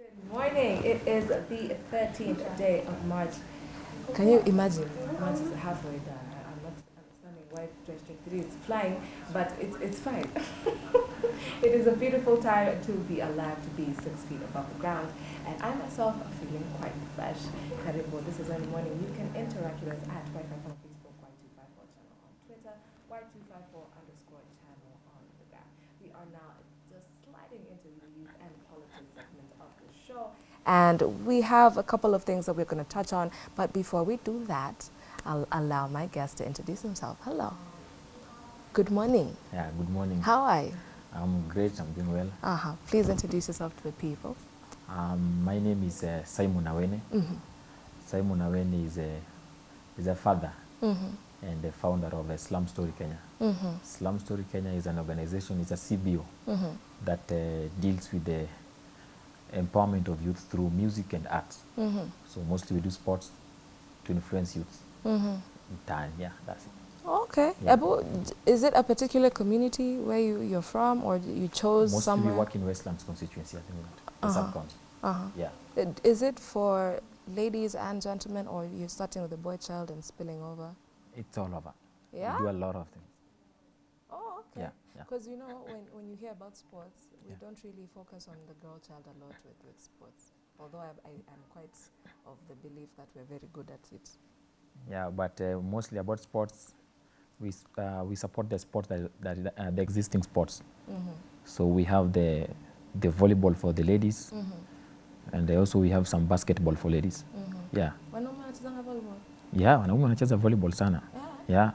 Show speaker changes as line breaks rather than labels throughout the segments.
Good morning. It is the 13th day of March. Can you imagine? March is halfway done. I- I'm not understanding why 2023 is flying, but it's, it's fine. it is a beautiful time to be alive, to be six feet above the ground. And I myself am feeling quite fresh. Karibu, this is early morning. You can interact with us at Y54 on Facebook, Y254 channel on Twitter, Y254 underscore channel on the gram. We are now just sliding into the youth and politics segment of the show. And we have a couple of things that we're going to touch on. But before we do that, I'll allow my guest to introduce himself. Hello. Good morning.
Yeah, good morning.
How are you?
I'm great, I'm doing well.
Uh-huh. Please introduce yourself to the people.
Um, my name is uh, Simon Awene.
Mm-hmm.
Simon Awene is a, is a father
Mm-hmm.
and the founder of uh, Slum Story Kenya.
Mm-hmm.
Slum Story Kenya is an organization, it's a CBO
Mm-hmm.
that uh, deals with the empowerment of youth through music and arts.
Mm-hmm.
So mostly we do sports to influence youth.
Mm-hmm.
in town. Yeah, that's it.
Okay.
Yeah.
Is it a particular community where you, you're from or you chose
Mostly
somewhere?
we work in Westlands constituency at the moment,
Uh-huh.
sub-county.
uh-huh.
Yeah.
It- Is it for ladies and gentlemen or you're starting with the boy child and spilling over?
It's all over.
Yeah?
We do a lot of things.
Okay.
Yeah, yeah.
Because you know, when, when you hear about sports, we
Yeah.
don't really focus on the girl child a lot with, with sports. Although I, I, I'm quite of the belief that we're very good at it.
Yeah, but uh, mostly about sports, we, uh, we support the sports that, that uh, the existing sports.
Mm-hmm.
So we have the, the volleyball for the ladies,
Mm-hmm.
and also we have some basketball for ladies.
Mm-hmm.
Yeah,
Wanaume wanachezanga volleyball?
yeah, wanaume wanacheza volleyball sana.
Yeah.
Yeah,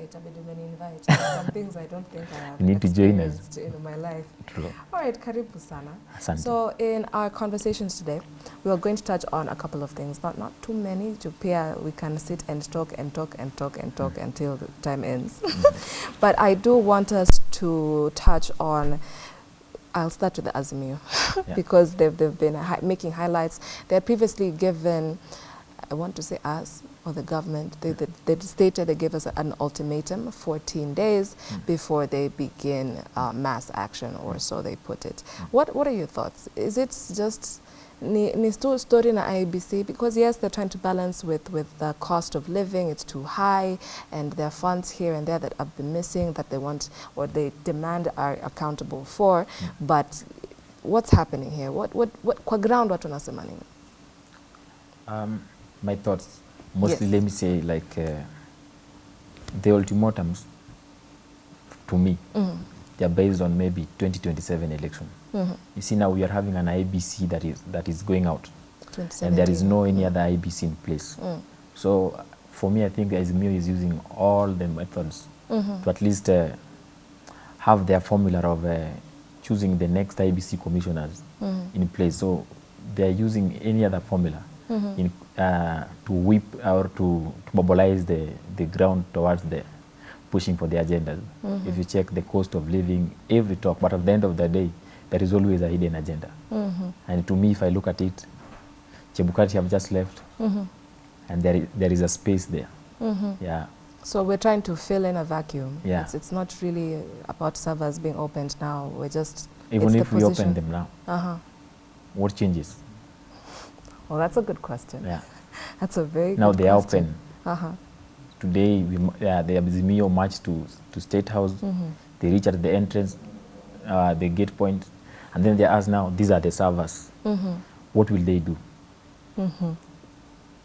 Itabidi umeni-invite. Some things I don't think I have
need to join us.
in my life.
true.
All right, karibu sana.
Asante.
So in our conversations today, we are going to touch on a couple of things, not not too many to pair. We can sit and talk and talk and talk and talk mm. until the time ends. Mm. but I do want us to touch on. I'll start with the Azimio
Yeah.
because they've, they've been hi- making highlights. They had previously given, I want to say us or the government, they, they, they stated they gave us an ultimatum, 14 days
Mm.
before they begin uh, mass action, or so they put it.
Mm.
What, what are your thoughts? Is it just ni, ni sto- story na IBC? Because yes, they're trying to balance with, with the cost of living, it's too high, and there are funds here and there that have been missing that they want or they demand are accountable for. But what's happening here? What, what, what, kwa ground watu wanasema nini?
Um, my thoughts, mostly
Yes.
let me say like uh, the ultimatums to me,
Mhm.
they are based on maybe 2027 election.
Mhm.
You see now we are having an IBC that is, that is going out and there is no any other IBC in place.
Mm.
So for me, I think Azimio is using all the methods
Mhm.
to at least uh, have their formula of uh, choosing the next IBC commissioners
Mhm.
in place. So they are using any other formula
Mhm.
in, uh, to whip or to, to mobilize the, the ground towards the pushing for the agenda. If you check the cost of living, every talk, but at the end of the day, there is always a hidden agenda.
Mhm.
And to me, if I look at it, Chebukati have just left,
Mhm.
and there is, there is a space there.
Mhm.
Yeah,
So we're trying to fill in a vacuum.
Yeah.
It's, it's not really about servers being opened now. We're just
even if we open them now,
Uh-huh.
what changes?
Well, that's a good question.
Yeah.
That's a very
Now
good
they are open.
Uh-huh.
Today, we, uh, the Azimio march to, to State House.
Mhm.
They reach at the entrance, uh, the gate point, and then they ask now, these are the servers.
Mhm.
What will they do?
Mhm.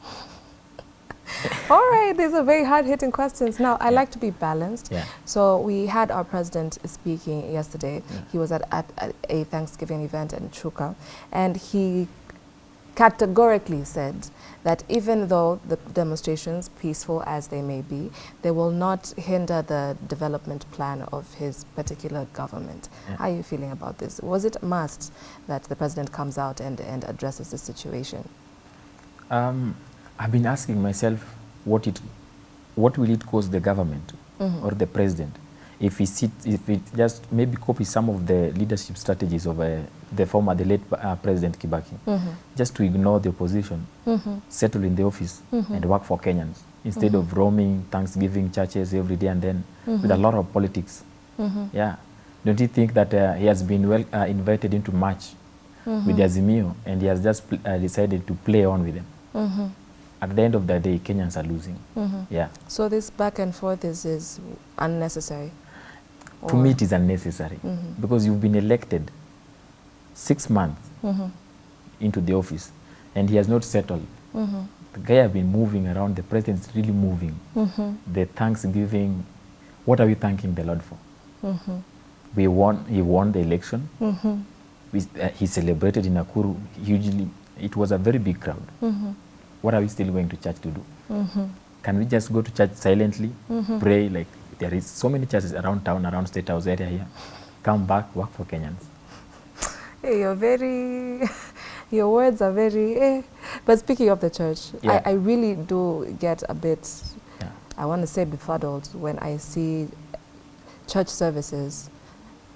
All right, these are very hard-hitting questions. Now, I
Yeah.
like to be balanced.
Yeah.
So we had our president speaking yesterday.
Yeah.
He was at, at, at a Thanksgiving event in Chuka, and he categorically said that even though the demonstrations, peaceful as they may be, they will not hinder the development plan of his particular government.
Yeah.
How are you feeling about this? Was it a must that the president comes out and, and addresses the situation?
Um, I've been asking myself, what it, what will it cost the government
Mhm.
or the president if we sit, if it just maybe copy some of the leadership strategies of uh, the former, the late uh, President Kibaki,
Mhm.
just to ignore the opposition,
Mhm.
settle in the office
Mhm.
and work for Kenyans instead of roaming Thanksgiving churches every day and then with a lot of politics.
Mhm.
Yeah. Don't you think that uh, he has been well uh, invited into March with the Azimio and he has just uh, decided to play on with them. At the end of the day, Kenyans are losing.
Mhm.
Yeah.
So this back and forth is, is unnecessary?
To me, it is unnecessary
Mhm.
because you've been elected six months
Mhm.
into the office and he has not settled.
Mhm.
The guy has been moving around. The president is really moving.
Mhm.
The Thanksgiving, what are we thanking the Lord for?
Mhm.
We won. He won the election.
Mhm.
We, uh, he celebrated in Nakuru hugely. It was a very big crowd. What are we still going to church to do? Can we just go to church silently, pray? Like there is so many churches around town, around State House area here. Come back, work for Kenyans.
Hey, you're very, your words are very, eh. But speaking of the church,
Yeah.
I, I really do get a bit,
Yeah.
I want to say befuddled when I see church services.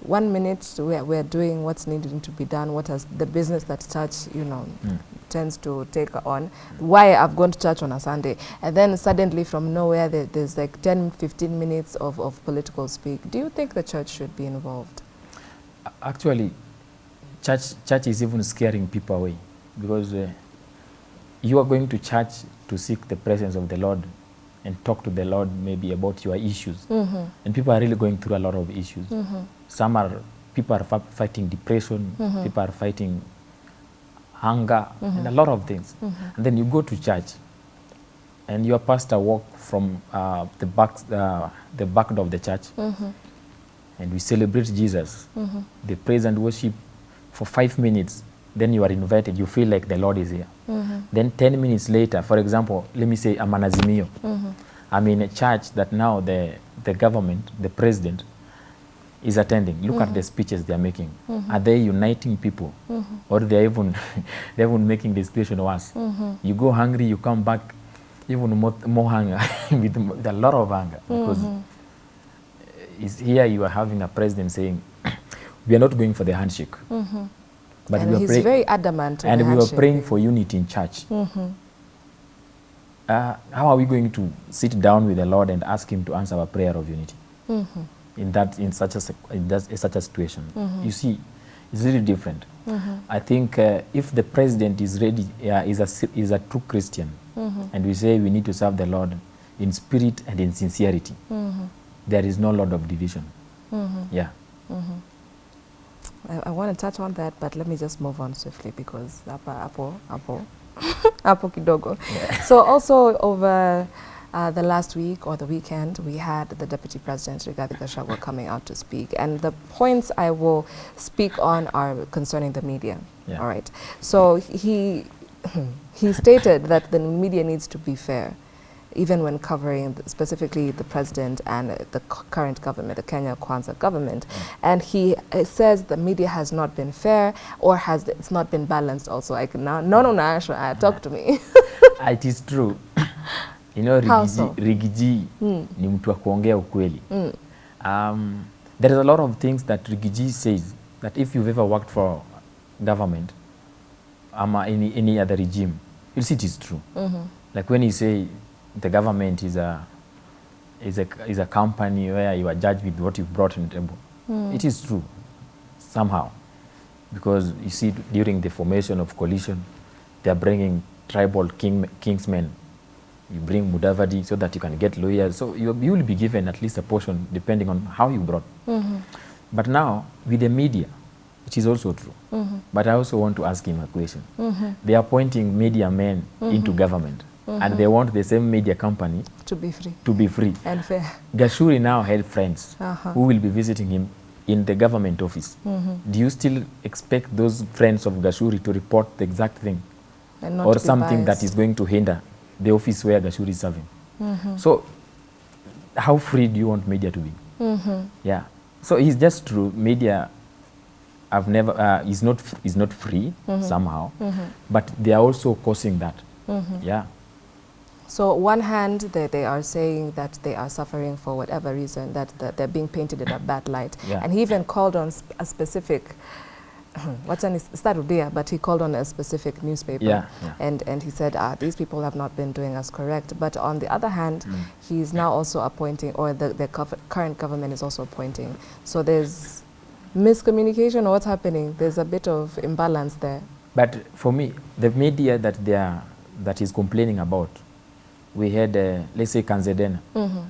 One minute we're, we're doing what's needing to be done, what has the business that church, you know,
Mm.
Tends to take on, why I've gone to church on a Sunday. And then suddenly from nowhere, there, there's like 10, 15 minutes of, of political speak. Do you think the church should be involved?
Actually, church church is even scaring people away because uh, you are going to church to seek the presence of the Lord and talk to the Lord maybe about your issues.
Mm-hmm.
And people are really going through a lot of issues.
Mm-hmm.
Some are people are fighting depression,
Mhm.
people are fighting hunger, mm -hmm. and a lot of things.
Mm -hmm.
And then you go to church, and your pastor walk from uh, the back uh, the back door of the church,
Mm-hmm.
and we celebrate Jesus.
Mm-hmm.
They praise and worship for five minutes. Then you are invited. You feel like the Lord is here.
Mm-hmm.
Then ten minutes later, for example, let me say I'm an Azimio. I'm in a church that now the, the government, the president, is attending. Look at the speeches they are making. Are they uniting people? Or they're even, they're even making the situation worse? You go hungry, you come back even more, more hunger, with, with a lot of hunger. Because is here you are having a president saying, we are not going for the handshake.
Mm-hmm.
But
and
we are
he's
praying,
very adamant.
and we were praying for unity in church.
Mm-hmm.
Uh, how are we going to sit down with the Lord and ask Him to answer our prayer of unity
Mm-hmm.
In that in such a in that, in such a situation?
Mm -hmm.
You see, it's really different.
Mm-hmm.
I think uh, if the president is ready, uh, is a is a true Christian,
Mm-hmm.
and we say we need to serve the Lord in spirit and in sincerity,
Mm-hmm.
there is no lot of division.
Mm-hmm.
Yeah.
Mm-hmm. I, I want to touch on that, but let me just move on swiftly because hapo hapo hapo kidogo. So also over uh, the last week or the weekend, we had the Deputy President Rigathi Gachagua coming out to speak, and the points I will speak on are concerning the media.
Yeah.
All right. So he he stated that the media needs to be fair. Even when covering the- specifically the president and uh, the current government, the Kenya Kwanza government, and he uh, says the media has not been fair or has it's not been balanced. Also, I can now no no no Asha, uh, talk to me.
it is true. you know? Rigiji
Mm.
ni mtu wa kuongea ukweli.
Mm.
Um, there is a lot of things that Rigiji says that if you've ever worked for government ama any, any other regime, you'll see it is true.
Mm -hmm.
Like when you say the government is a, is a, is a company where you are judged with what you've brought on the table,
Mm.
it is true somehow. Because you see during the formation of coalition, they are bringing tribal king, kingsmen. You bring Mudavadi so that you can get lawyers. So you, you will be given at least a portion depending on how you brought.
Mhm.
But now, with the media, which is also true,
Mhm.
but I also want to ask him a question.
Mhm.
They are appointing media men into government, and they want the same media company
To be free
to be free.
and fair.
Gashuri now had friends
Uh-huh.
who will be visiting him in the government office.
Mhm.
Do you still expect those friends of Gashuri to report the exact thing or something that
biased.
is going to hinder the office where Gashuri is serving?
Mhm.
So, how free do you want media to be?
Mhm.
Yeah. So it's just true. Media, I've never uh, is not is not free somehow,
Mhm.
but they are also causing that.
Mhm.
Yeah.
So one hand, they, they are saying that they are suffering for whatever reason, that, that they're being painted in a bad light.
Yeah.
And he even called on sp- a specific, what's an Starudia, but he called on a specific newspaper.
Yeah, yeah.
And, and he said, ah, these people have not been doing us correct. But on the other hand,
Mm.
he's now also appointing, or the, the current government is also appointing. So there's miscommunication or what's happening? There's a bit of imbalance there.
But for me, the media that they are, that is complaining about, we had, uh, let's say, Kanze Dena,
Mm-hmm.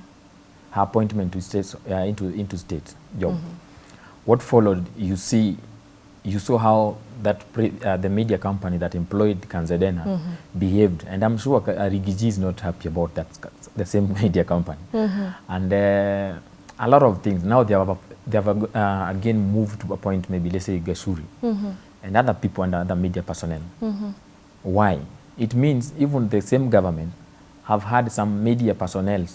her appointment to state, uh, into, into state job.
Mm-hmm.
What followed, you see, you saw how that pre, uh, the media company that employed Kanze Dena
Mm-hmm.
behaved. And I'm sure uh, Riggy G is not happy about that, the same media company.
Mm-hmm.
And uh, a lot of things. Now they have, they have uh, again moved to a point, maybe, let's say, Gashuri
Mm-hmm.
and other people and other media personnel.
Mm-hmm.
Why? It means even the same government have had some media personnel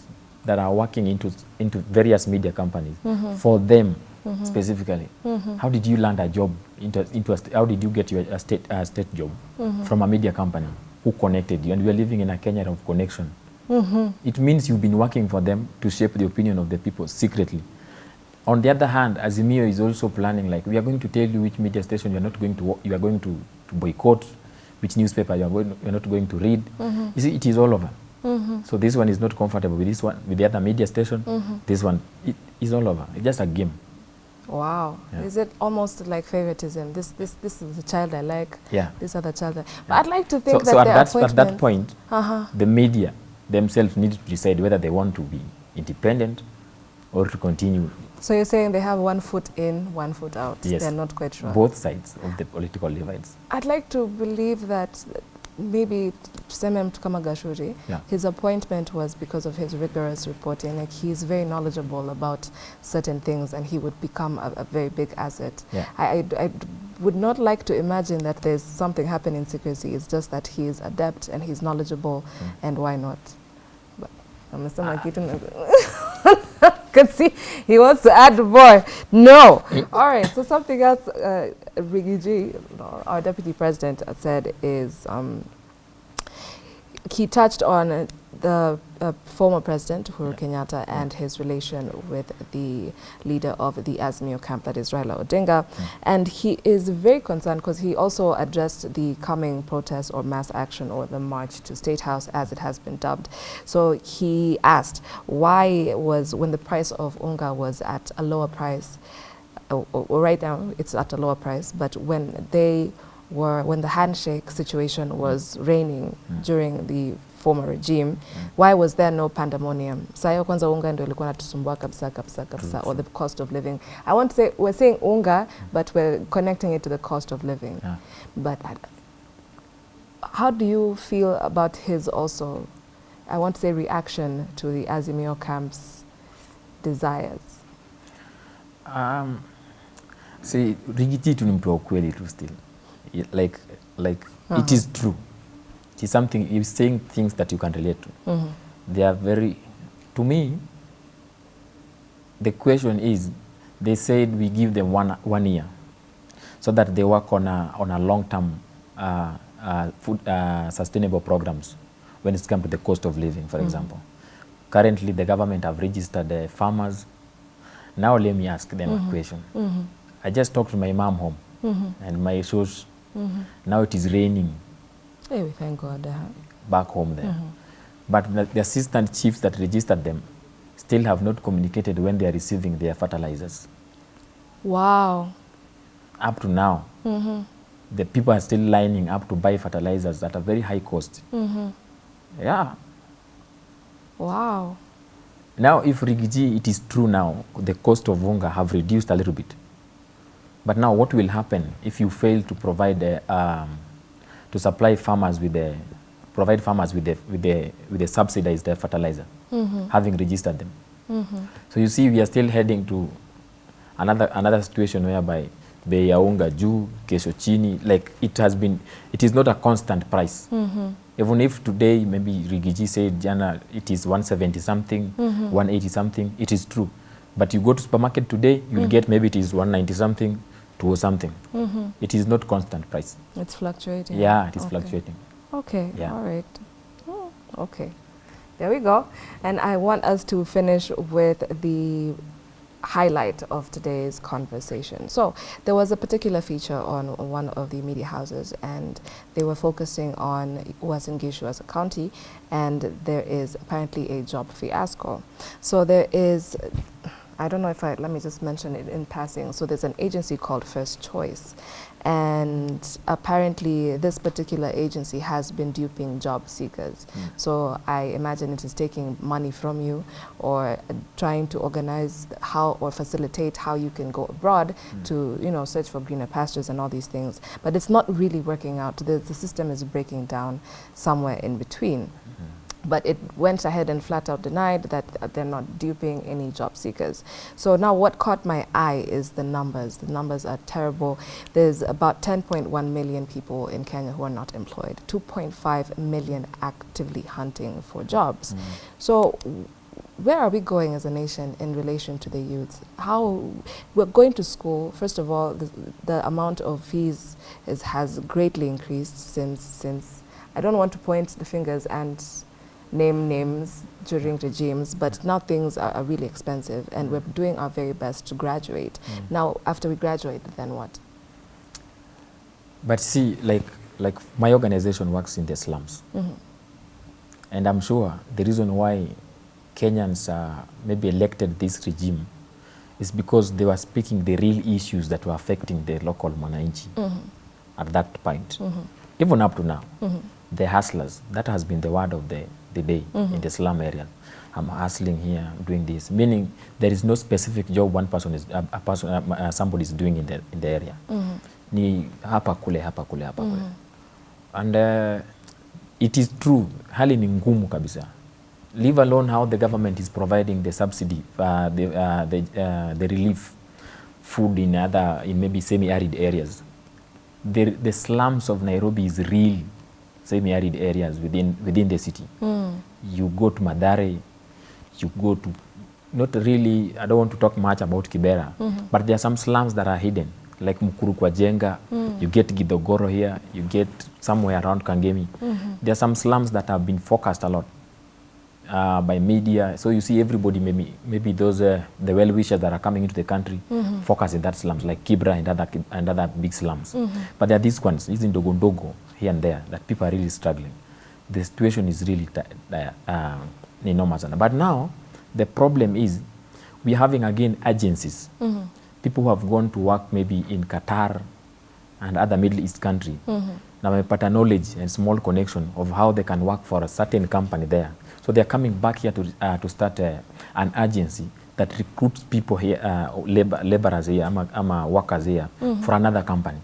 that are working into, into various media companies for them Mm-hmm. specifically. Mm-hmm. How did you land a job into, into a, how did you get your a state, a state job mm-hmm. from a media company? Who connected you? And we are living in a Kenya of connection. It means you've been working for them to shape the opinion of the people secretly. On the other hand, Azimio is also planning like we are going to tell you which media station you are not going to you are going to, to boycott, which newspaper you are, going, you are not going to read. You see, it is all over. So this one is not comfortable with this one with the other media station. This one it is all over. It's just a game.
Wow.
Yeah.
Is it almost like favoritism? This this this is the child I like.
Yeah.
This other child. I But. I'd like to think
so
that
at
their
that at that point,
Uh-huh.
the media themselves need to decide whether they want to be independent or to continue
So you're saying they have one foot in, one foot out.
Yes.
They're not quite sure.
both sides of the political divides.
I'd like to believe that maybe Tuseme mtu kama Gashuri,
Yeah.
his appointment was because of his rigorous reporting. Like he's very knowledgeable about certain things and he would become a, a very big asset.
Yeah.
I, I, I would not like to imagine that there's something happening in secrecy. It's just that he is adept and he's knowledgeable mm. and why not? But ah. kitu can see he wants to add more. No. All right. So something else, uh, Riggy G, our deputy president, said is um, he touched on the uh, former president Uhuru Kenyatta and his relation with the leader of the Azimio camp, that is Raila Odinga, and he is very concerned because he also addressed the coming protest or mass action or the march to State House, as it has been dubbed. So he asked why was when the price of unga was at a lower price, uh, or, or right now it's at a lower price, but when they were when the handshake situation was reigning
Mm.
during the former regime why was there no pandemonium sayo kwanza unga ndio ilikuwa natusumbua kabisa kabisa kabisa or the cost of living i want to say we're saying unga but we're connecting it to the cost of living
Yeah.
but I, how do you feel about his also i want to say reaction to the azimio camp's desires
Um, see, rigiti tu ni mtu wa ukweli tu still. Like, like it
Uh-huh.
is true. It is something, he's saying things that you can relate to.
Mhm.
They are very, to me, the question is, they said we give them one, one year so that they work on a, on a long-term uh, uh, food, uh, sustainable programs when it comes to the cost of living, for example. Currently, the government have registered the farmers. Now let me ask them a question.
Mhm.
I just talked to my mom home
Mhm.
and my shows,
Mhm.
now it is raining
Hey, we thank god uh,
back home there.
Mhm.
But the, assistant chiefs that registered them still have not communicated when they are receiving their fertilizers.
wow
Up to now,
Mhm.
the people are still lining up to buy fertilizers at a very high cost.
Mhm.
Yeah.
wow
Now, if Riggy G, it is true now, the cost of unga have reduced a little bit. But now, what will happen if you fail to provide, uh, um, to supply farmers with the, provide farmers with the, with the, with the subsidized fertilizer, having registered them? mm -hmm. So you see, we are still heading to another, another situation whereby bei ya unga juu, kesho chini, like it has been, it is not a constant price. mm -hmm. Even if today maybe Rigiji said jana it is 170 something, mm -hmm. 180 something, it is true. But you go to supermarket today, you'll mm -hmm. get maybe it is 190 something, 2 something. Mm-hmm. It is not constant price.
it's fluctuating
Yeah, it is
Okay.
fluctuating.
Okay,
Yeah.
all right. Oh, okay, there we go. And I want us to finish with the highlight of today's conversation. So there was a particular feature on one of the media houses and they were focusing on Uasin Gishu as a county and there is apparently a job fiasco. So there is I don't know if I, let me just mention it in passing. So there's an agency called First Choice. And apparently this particular agency has been duping job seekers.
Mm.
So I imagine it is taking money from you or trying to organize how or facilitate how you can go abroad
Mm.
to, you know, search for greener pastures and all these things. But it's not really working out. The, the system is breaking down somewhere in between.
Mhm.
But it went ahead and flat out denied that they're not duping any job seekers. So now what caught my eye is the numbers. The numbers are terrible. There's about 10.1 million people in Kenya who are not employed, 2.5 million actively hunting for jobs.
Mm.
So where are we going as a nation in relation to the youth? How we're going to school. First of all, the, the amount of fees is, has greatly increased since since. I don't want to point the fingers and name names during regimes, but now things are, are really expensive, and we're doing our very best to graduate.
Mm.
Now, after we graduate, then what?
But see, like, like my organization works in the slums.
Mhm.
And I'm sure the reason why Kenyans uh, maybe elected this regime is because they were speaking the real issues that were affecting the local Mwananchi
Mhm.
at that point.
Mhm.
Even up to now,
Mhm.
The hustlers, that has been the word of the, the day
mm -hmm.
in the slum area. I'm hustling here, doing this, meaning there is no specific job one person is, a, a person, uh, a, somebody is doing in the, in the area.
Mhm.
Ni hapa kule, hapa kule, hapa kule.
Mhm.
And uh, it is true, hali ni ngumu kabisa. Leave alone how the government is providing the subsidy, uh, the, uh, the, uh, the relief food in other, in maybe semi-arid areas. The, the slums of Nairobi is real semi-arid areas within, within the city.
Mm.
You go to Madare, you go to, not really, I don't want to talk much about Kibera,
mm -hmm.
but there are some slums that are hidden, like Mukuru kwa Jenga,
Mm.
you get Gidogoro here, you get somewhere around Kangemi.
Mm -hmm.
There are some slums that have been focused a lot uh, by media. So you see everybody, maybe, maybe those, uh, the well-wishers that are coming into the country,
mm -hmm.
focus in that slums, like Kibra and other, and other big slums.
Mm -hmm.
But there are these ones, these in Dogondogo, here and there, that people are really struggling. The situation is really uh, uh, enormous. But now, the problem is, we're having again agencies,
Mm -hmm.
people who have gone to work maybe in Qatar and other Middle East country.
Mm -hmm.
Now wamepata knowledge and small connection of how they can work for a certain company there. So they are coming back here to, uh, to start uh, an agency that recruits people here, uh, labor, laborers here, ama, ama workers here
mm -hmm.
for another company.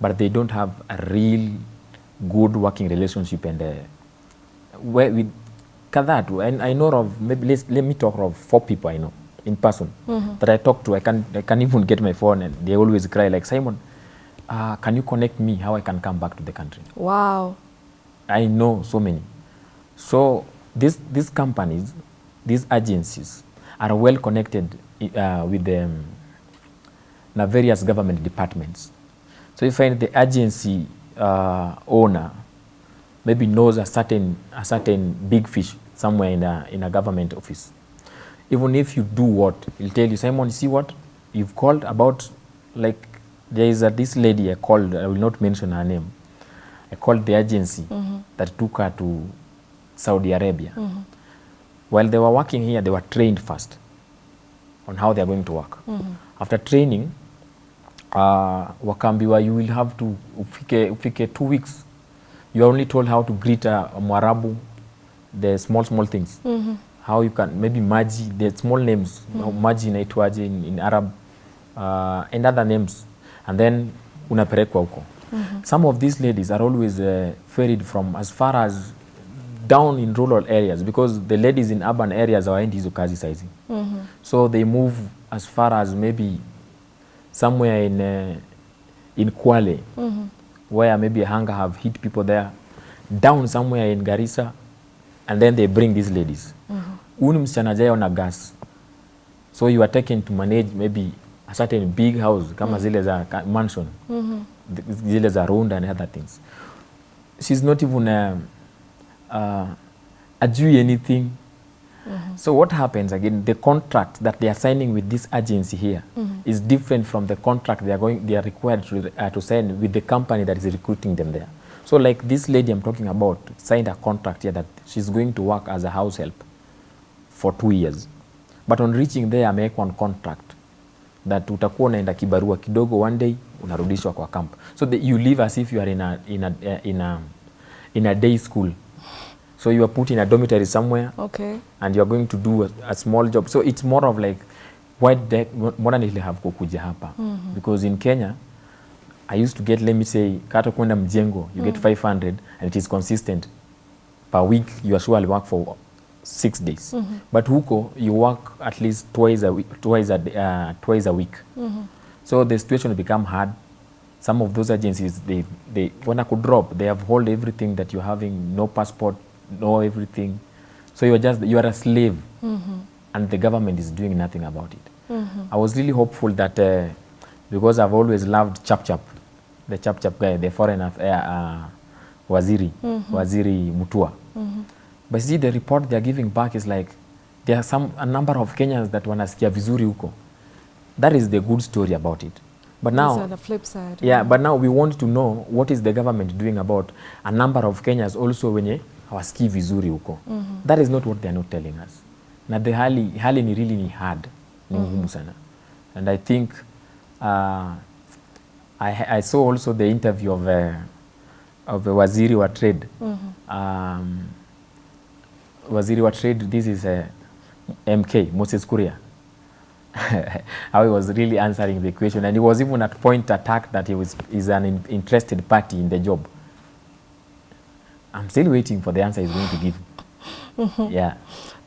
But they don't have a real good working relationship and uh, where with tu. And I know of, maybe let's, let me talk of four people I know in person
Mhm.
that I talk to. I can, I can even get my phone and they always cry like, Simon, uh, can you connect me how I can come back to the country?
Wow.
I know so many. So these, these companies, these agencies are well connected uh, with the um, various government departments. So you find the agency uh, owner maybe knows a certain, a certain big fish somewhere in a, in a government office. Even if you do what, he'll tell you, Simon, see what? You've called about, like, there is a, this lady I called, I will not mention her name. I called the agency
mm -hmm.
that took her to Saudi Arabia.
Mm -hmm.
While they were working here, they were trained first on how they are going to work.
Mm -hmm.
After training, uh, wakaambiwa you will have to ufike, ufike two weeks. You are only told how to greet a, a Mwarabu, the small small things.
mm -hmm.
How you can maybe maji, the small names, mm. -hmm. maji inaitwaje in, in Arab uh, and other names, and then unapelekwa huko.
mm -hmm.
Some of these ladies are always uh, ferried from as far as down in rural areas because the ladies in urban areas hawaendi hizo kazi saizi.
Mhm.
So they move as far as maybe somewhere in uh, in Kwale
-hmm.
where maybe hunger have hit people there, down somewhere in Garissa, and then they bring these ladies.
Mm
-hmm. on msichana jayo na gas, so you are taken to manage maybe a certain big house kama zile za mansion
mm
-hmm. zile za Runda and other things. She's not even uh, uh, ajui anything. So what happens again? The contract that they are signing with this agency here mm -hmm. is different from the contract they are going they are required to, uh, to sign with the company that is recruiting them there. So like this lady I'm talking about signed a contract here that she's going to work as a house help for two years. but on reaching there amewekwa on contract that utakuwa unaenda kibarua kidogo one day unarudishwa kwa camp so the, you live as if you are in a, in a, in a, in a day school so you are put in a dormitory somewhere
Okay.
and you are going to do a, a small job. So it's more of like why mbona nilihave kukuja hapa? Because in Kenya I used to get let me say kata kwenda mjengo you get 500 and it is consistent. Per week you are sure I'll work for six days. Mm -hmm. but huko you work at least twice a week, twice a, uh, twice a week. Mm -hmm. so the situation become hard. Some of those agencies they they when I could drop they have hold everything that you're having no passport no everything so you are just you are a slave mm -hmm. and the government is doing nothing about it Mm -hmm. I was really hopeful that uh, because I've always loved Chap Chap the Chap Chap guy the foreign aff- uh, uh, waziri waziri Mutua Mm -hmm. but see the report they are giving back is like there are some a number of Kenyans that wanasikia vizuri huko that is the good story about it but now
on the flip side.
yeah but now we want to know what is the government doing about a number of Kenyans also wenye hawasikii vizuri huko. Mm -hmm. that is not what they are not telling us. Na the hali, hali ni really ni hard ni ngumu sana. And I think uh, I, I saw also the interview of a, of a waziri wa trade. Mm -hmm. um, waziri wa trade this is a MK Moses Kuria. How he was really answering the question. And he was even at point attacked that he was is an in, interested party in the job I'm still waiting for the answer he's going to give mm-hmm. yeah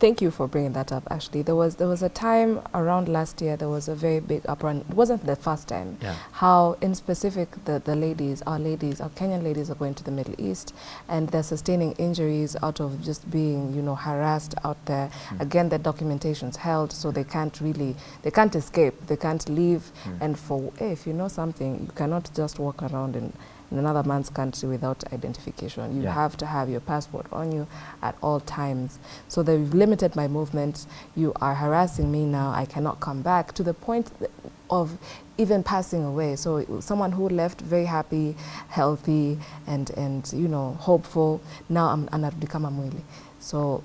Thank you for bringing that up. Actually, there was there was a time around last year there was a very big uproar. It wasn't the first time.
Yeah.
How, in specific, the the ladies, our ladies, our Kenyan ladies, are going to the Middle East and they're sustaining injuries out of just being, you know, harassed out there. Mm. Again, their documentation's held, so they can't really they can't escape. They can't leave. Mm. And for hey, if you know something, you cannot just walk around in. In another man's country without identification. You
Yeah.
have to have your passport on you at all times. So they've limited my movement. You are harassing me now. I cannot come back to the point of even passing away. So someone who left very happy, healthy, and and you know hopeful. Now I'm anarudika mwili. So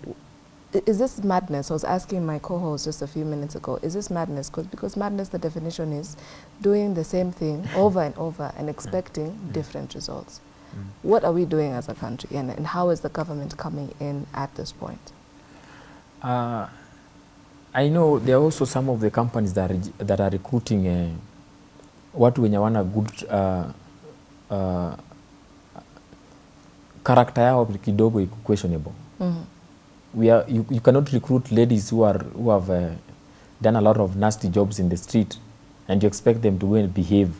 is this madness? I was asking my co-host just a few minutes ago. Is this madness? Cause, because madness, the definition is doing the same thing over and over and expecting different results. What are we doing as a country, and, and how is the government coming in at this point?
Uh, I know there are also some of the companies that are, that are recruiting uh, watu wenye wana good uh, uh, character yao kidogo iko questionable. We are, you, you cannot recruit ladies who are who have uh, done a lot of nasty jobs in the street and you expect them to go and behave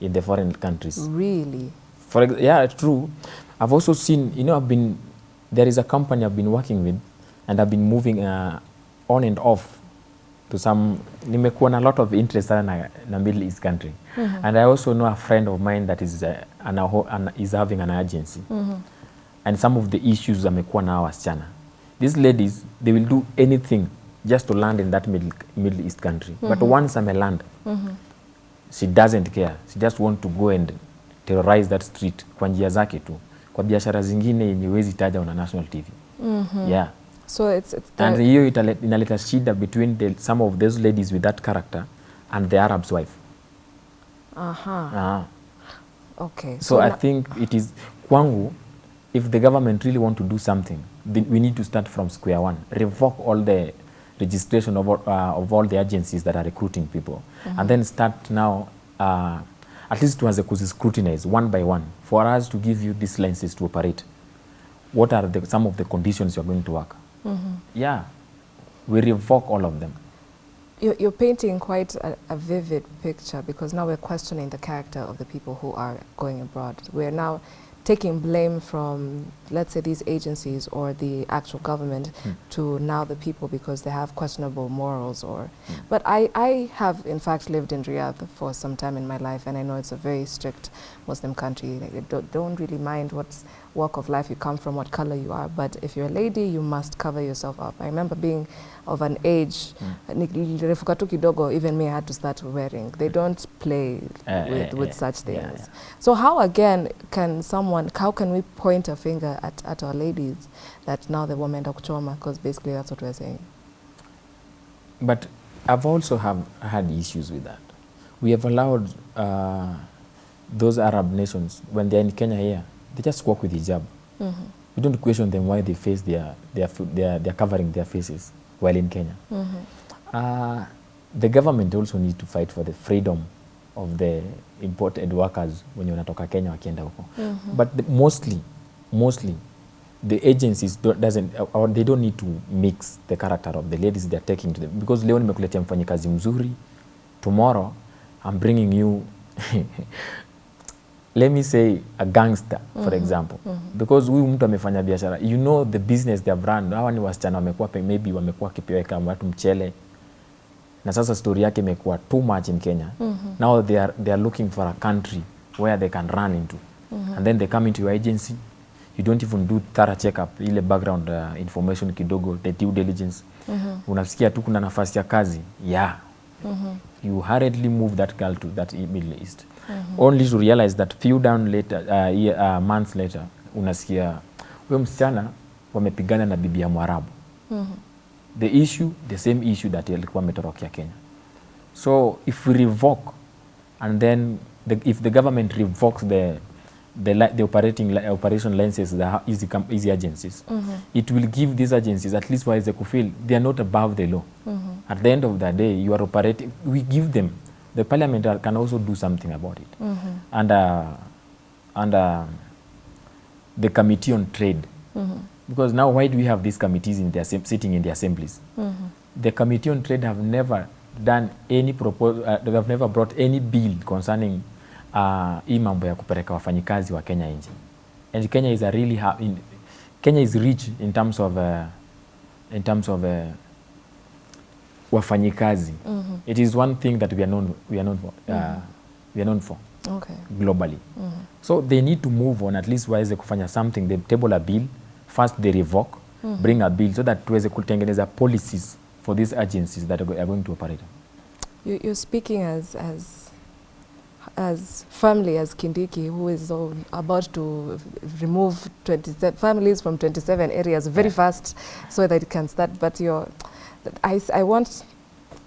in the foreign countries.
Really?
For yeah, true. I've also seen, you know, I've been there is a company I've been working with, and I've been moving uh, on and off to some. Nimekuwa na lot of interest sana na, na Middle East country, Mm -hmm. and I also know a friend of mine that is uh, an, an, is having an agency, Mm -hmm. and some of the issues amekuwa na hawa wasichana. These ladies, they will do anything just to land in that Middle, Middle East country, Mm -hmm. but once I'm a land, mm -hmm. she doesn't care she just want to go and terrorize that street kwa njia zake tu kwa biashara zingine yenye wezi taja on a national tv Mm -hmm. yeah
So it's it's the,
and hiyo inaleta shida between the, some of those ladies with that character and the arab's wife
uh-huh.
Ah.
Okay.
so so
i
think it is kwangu if the government really want to do something then we need to start from square one. Revoke all the registration of all, uh, of all the agencies that are recruiting people. And then start now uh, at least tuanze kuziscrutinize one by one for us to give you these licenses to operate. What are the, some of the conditions you're going to work? Yeah. We revoke all of them.
You're, you're painting quite a, a vivid picture because now we're questioning the character of the people who are going abroad. We're now taking blame from, let's say, these agencies or the actual government hmm. to now the people because they have questionable morals. Or, hmm. but I, I have in fact lived in Riyadh for some time in my life, and I know it's a very strict Muslim country. Like, they don't, don't really mind what walk of life you come from, what color you are. But if you're a lady, you must cover yourself up. I remember being of an age, tu kidogo, even me, I had to start wearing. They don't play
Uh,
with,
uh,
with
yeah,
such
yeah,
things.
yeah.
So how again can someone, how can we point a finger at, at our ladies that now the women are kuchoma? Because basically that's what we're saying.
but I've also have had issues with that. We have allowed uh, those Arab nations, when they're in Kenya here, they just walk with hijab.
Mm -hmm.
We don't question them why they face their, their, their, their, covering their faces while in Kenya.
Mm -hmm.
Uh, the government also need to fight for the freedom of the imported workers wenye wanatoka Kenya wakienda huko.
-hmm.
But the, mostly, mostly, the agencies don't, doesn't, or they don't need to mix the character of the ladies they're taking to them. Because leo nimekuletea mfanyikazi mzuri, tomorrow I'm bringing you let me say a gangster mm -hmm. for example mm -hmm. because huyu mtu amefanya biashara you know the business they have run hawa ni wasichana wamekuwa maybe wamekuwa kipiweka watu mchele na sasa story yake imekuwa too much in Kenya mm -hmm. now they are, they are looking for a country where they can run into mm -hmm. and then they come into your agency you don't even do thorough checkup ile background uh, information kidogo the due diligence mm -hmm. unasikia tu kuna nafasi ya kazi yeah mm -hmm. you hurriedly move that girl to that Middle East only to realize that few down later uh, year, uh, months later unasikia huyo msichana wamepigana na bibi ya Mwarabu. Mm -hmm. the issue the same issue that alikuwa ametorokea Kenya. So if we revoke and then the, if the government revokes the the, the operating operation licenses the easy, easy, com- easy agencies it will give these agencies at least waweze kufeel they are not above the law. Mm -hmm. at the end of the day you are operating we give them the parliament can also do something about it Mm -hmm. And, uh, and uh, the committee on trade Mm -hmm. because now why do we have these committees in the sitting in the assemblies Mm -hmm. the committee on trade have never done any proposal uh, they have never brought any bill concerning uh, hii mambo ya kupeleka wafanyikazi wa Kenya nje and Kenya is a really in, Kenya is rich in terms of uh, in terms of uh, wafanyikazi mm -hmm. it is one thing that we are known we are known for uh, mm -hmm. we are known for
Okay.
globally mm -hmm. so they need to move on at least waweze kufanya something they table a bill first they revoke mm -hmm. bring a bill so that tuweze kutengeneza policies for these agencies that are going to operate
You, you're speaking as as as firmly as Kindiki, who is all about to remove 27 families from 27 areas very
Yeah.
fast, so that it can start. But you're, I, I want.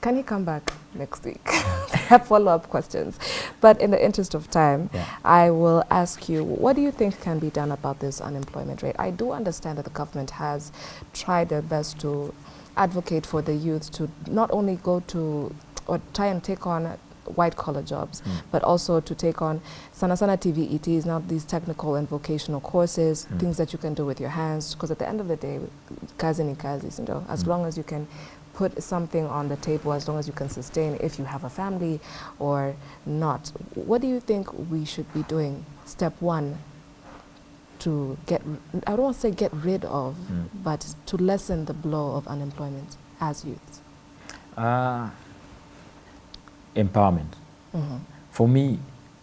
Can you come back next week? I have follow-up questions, but in the interest of time,
Yeah.
I will ask you, what do you think can be done about this unemployment rate? I do understand that the government has tried their best to advocate for the youth to not only go to or try and take on white collar jobs,
Mm.
but also to take on sana sana TVETs, not these technical and vocational courses,
Mm.
things that you can do with your hands. Because at the end of the day, kazi ni kazi, you know, as
Mm.
long as you can put something on the table, as long as you can sustain, if you have a family or not. What do you think we should be doing? Step one to get, I don't want to say get rid of,
Mm.
but to lessen the blow of unemployment as youths.
uh, empowerment
Mhm.
for me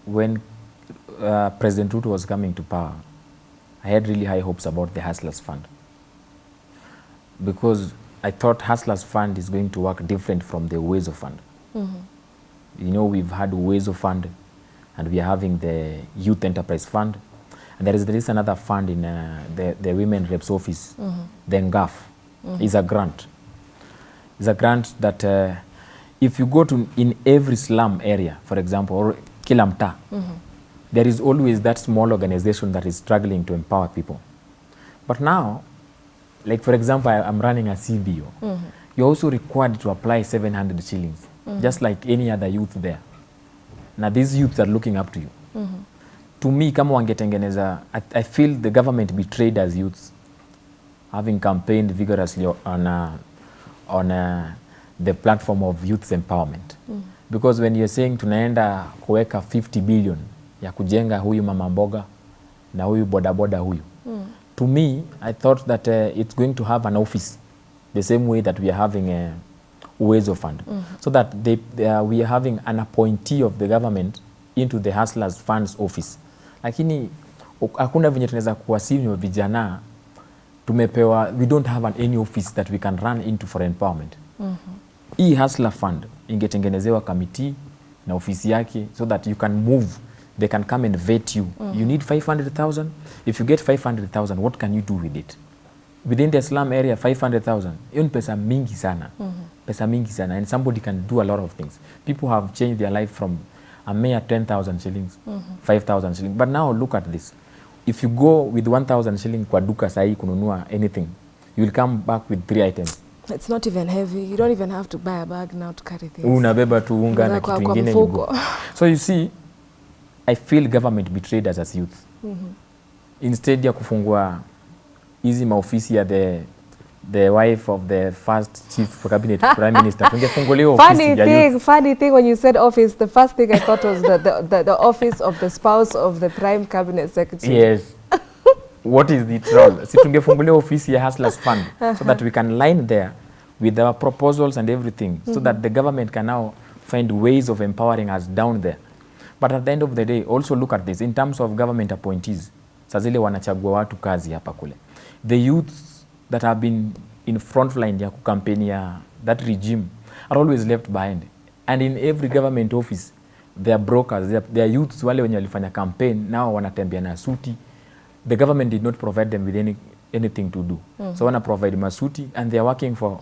when uh, President Ruto was coming to power I had really high hopes about the Hustlers Fund because I thought Hustlers Fund is going to work different from the Uwezo Fund.
Mhm.
You know, we've had Uwezo Fund and we are having the Youth Enterprise Fund. And there is, there is another fund in uh, the, the Women Reps Office,
Mhm.
the NGAF. is a grant. It's a grant that uh, if you go to in every slum area, for example, or kila mtaa,
Mhm.
there is always that small organization that is struggling to empower people. But now, like for example, I, I'm running a CBO.
Mhm.
You're also required to apply 700 shillings, just like any other youth there. Now these youths are looking up to you.
Mhm.
To me, kama wangetengeneza, I, I feel the government betrayed as youths, having campaigned vigorously on, uh, on uh, the platform of youth empowerment. mm. Because when you're saying tunaenda kuweka 50 billion ya kujenga huyu mama mboga na huyu bodaboda huyu
Mm.
to me i thought that uh, it's going to have an office the same way that we are having a uwezo fund mm. so that they, they are, we are having an appointee of the government into the hustlers funds office lakini hakuna venye tunaweza kuwasinywa vijana tumepewa we don't have an, any office that we can run into for empowerment hii hustler fund ingetengenezewa kamiti na ofisi yake so that you can move they can come and vet you. Mm. you need 500000 if you get 500000 what can you do with it? Within the slum area 500000 hiyo ni pesa mingi sana. Mm -hmm. pesa mingi sana. And somebody can do a lot of things. People have changed their life from a mere 10000 shillings mm -hmm. 5000 shillings. But now look at this. If you go with 1000 shilling kwa duka sahii kununua anything you will come back with three items
It's not even heavy. You don't even have to buy a bag now to carry things.
unabeba tu unga na kitu
kingine
ingine you go. so you see i feel government betrayed us as youth instead ya kufungua hizi maofisi ya the the wife of the first chief cabinet prime minister tungefunguliwa ofisi
Funny
ya
thing,
youth
funny thing when you said office, the first thing I thought was the, the, the, the office of the spouse of the prime cabinet secretary.
yes what is the troll? Si tungefungulia ofisi ya hustlers fund so that we can line there with our proposals and everything so that the government can now find ways of empowering us down there. But at the end of the day also look at this. In terms of government appointees saa zile wanachagua watu kazi hapa kule. The youths that have been in front line ya kukampenia that regime are always left behind. And in every government office their are brokers their, are, youths wale wenye walifanya campaign nao wanatembea na suti the government did not provide them with any, anything to do Mm. so wana provide masuti and they are working for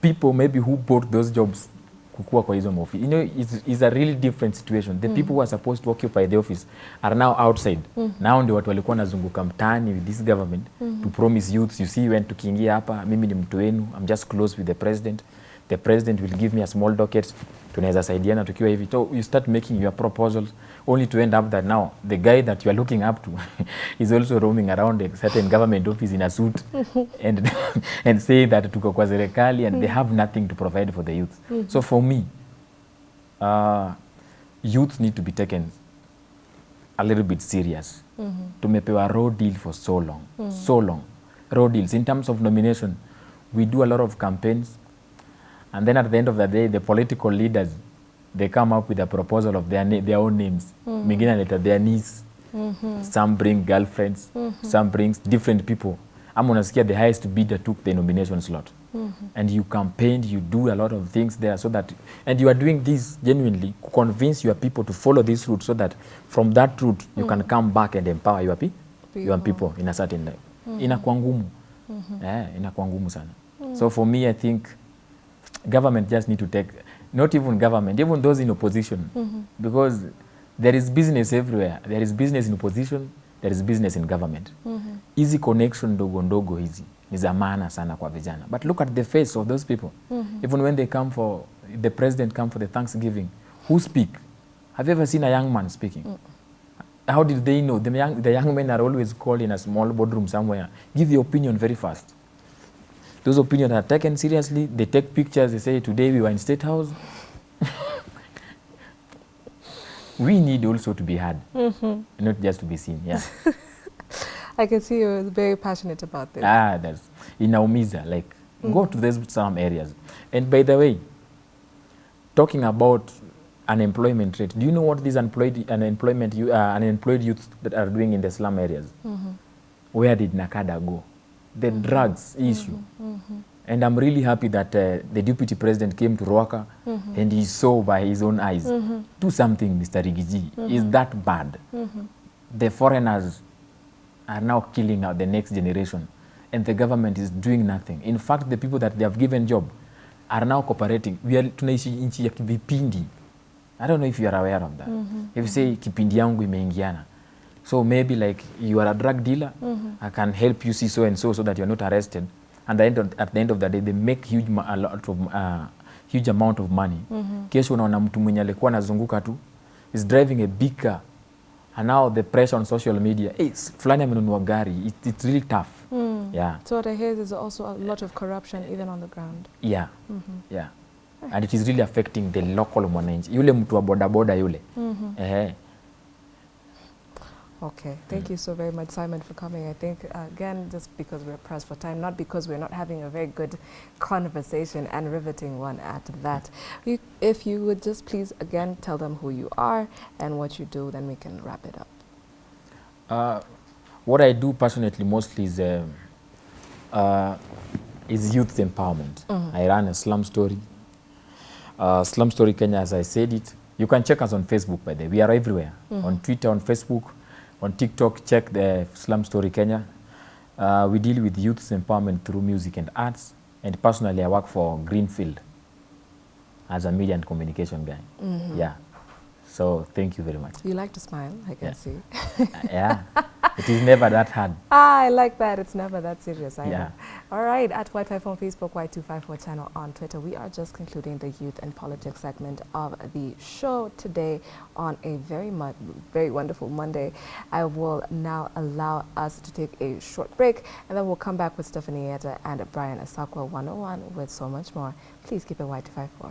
people maybe who bought those jobs kukua kwa hizo maofisi you know it's, it's a really different situation the mm. people who are supposed to occupy the office are now outside Mm. now ndio watu walikuwa wanazunguka mtaani with this government mm. to promise youths you see when tukiingia hapa mimi ni mtu wenu i'm just close with the president the president will give me a small docket tunaweza saidiana tukiwa hivi. So you start making your proposals. Only to end up that now the guy that you are looking up to is also roaming around a certain government office in a suit and, and say that tuko kwa serikali and they have nothing to provide for the youth so for me uh, youth need to be taken a little bit serious. Tumepewa raw deal for so long. So long. Raw deals. In terms of nomination we do a lot of campaigns and then at the end of the day the political leaders they come up with a proposal of their, their own names mingine analeta their niece Mm -hmm. some bring girlfriends Mm -hmm. some brings different people ama unasikia the highest bidder took the nomination slot Mm -hmm. and you campaigned you do a lot of things there so that and you are doing this genuinely convince your people to follow this route so that from that route you mm. can come back and empower your, pe your people in a certain life. Mm -hmm. inakuwa ngumu eh, inakuwa ngumu sana mm. so for me i think government just need to take not even government even those in opposition. Mm -hmm. because there is business everywhere. There is business in opposition there is business in government. Mm hizi connection ndogo ndogo hizi ni za maana sana kwa vijana. But look at the face of those people. Mm -hmm. even when they come for the president come for the thanksgiving who speak? Have you ever seen a young man speaking? Mm. -hmm. how did they know? The young, the young men are always called in a small boardroom somewhere. Give your opinion very fast those opinions are taken seriously. They take pictures. They say today we were in state house. We need also to be heard. Not just to be seen yeah.
I can see you're very passionate about this.
ah that's inaumiza like go to these some areas. And by the way talking about unemployment rate do you know what these unemployed unemployment you uh, unemployed youths that are doing in the slum areas? Where did nakada go the drugs issue Mm -hmm. and i'm really happy that uh, the deputy president came to Rwaka and he saw by his own eyes Mm -hmm. do something mr rigiji Mm -hmm. is that bad Mm -hmm. the foreigners are now killing out the next generation and the government is doing nothing in fact the people that they have given job are now cooperating we are tunaishi nchi ya i don't know if you are aware of that Mm -hmm. if you say kipindi yangu imeingiana so maybe like you are a drug dealer mm -hmm. i can help you see so and so so that you're not arrested and the end of, at the end of the day they make huge a lot of uh, huge amount of money kesho unaona mtu mwenye alikuwa anazunguka tu is driving a big car and now the pressure on social media hey, s- fulani amenunua gari it, it's really tough mm. yeah
So what I hear is also a lot of corruption even on the ground.
yeah mm -hmm. yeah and it is really affecting the local mwananchi yule mtu wa bodaboda yule mm -hmm. Ehe.
Okay, thank you so very much, Simon, for coming. I think, uh, again, just because we're pressed for time, not because we're not having a very good conversation and riveting one at that. You, if you would just please, again, tell them who you are and what you do, then we can wrap it up.
Uh, what I do passionately mostly is um, uh, is youth empowerment. I run a slum story. Uh, slum story Kenya, as I said it. You can check us on Facebook, by the way. We are everywhere. On Twitter, on Facebook, on TikTok, check the slum story Kenya. Uh, we deal with youth empowerment through music and arts. And personally, I work for Greenfield as a media and communication guy. Mm -hmm. Yeah. So thank you very much.
You like to smile, I can
Yeah.
see.
Yeah. It is never that hard.
Ah, I like that. It's never that serious. I
Yeah.
know. All right. At Wi-Fi on Facebook, Y254 channel on Twitter. We are just concluding the youth and politics segment of the show today on a very mu- very wonderful Monday. I will now allow us to take a short break, and then we'll come back with Stephanie Etta and Brian Asakwa 101 with so much more. Please keep it Y254.